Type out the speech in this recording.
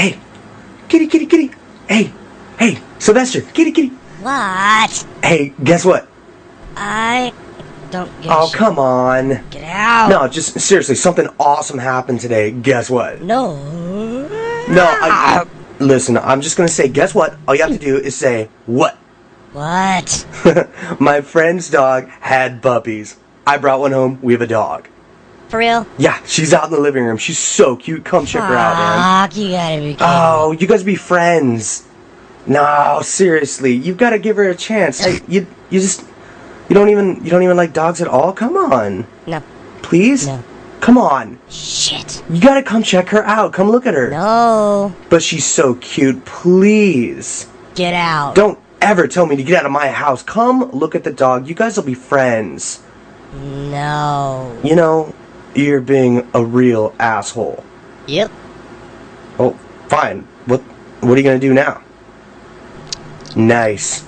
Hey, kitty, kitty, kitty. Hey, hey, Sylvester, kitty, kitty. What? Hey, guess what? I don't give Oh, come on. Get out. No, just seriously, something awesome happened today. Guess what? No. No, I, listen, I'm just gonna say, guess what? All you have to do is say, what? What? My friend's dog had puppies. I brought one home. We have a dog. For real? Yeah, she's out in the living room. She's so cute. Come check her out, man. Fuck, you gotta be kidding. Oh, you guys be friends. No, seriously, you've got to give her a chance. Hey, you, you just, you don't even, you don't even like dogs at all. Come on, No. please. No. Come on. Shit. You gotta come check her out. Come look at her. No. But she's so cute. Please. Get out. Don't ever tell me to get out of my house. Come look at the dog. You guys will be friends. No. You know, you're being a real asshole. Yep. Oh, fine. What what are you gonna do now? Nice.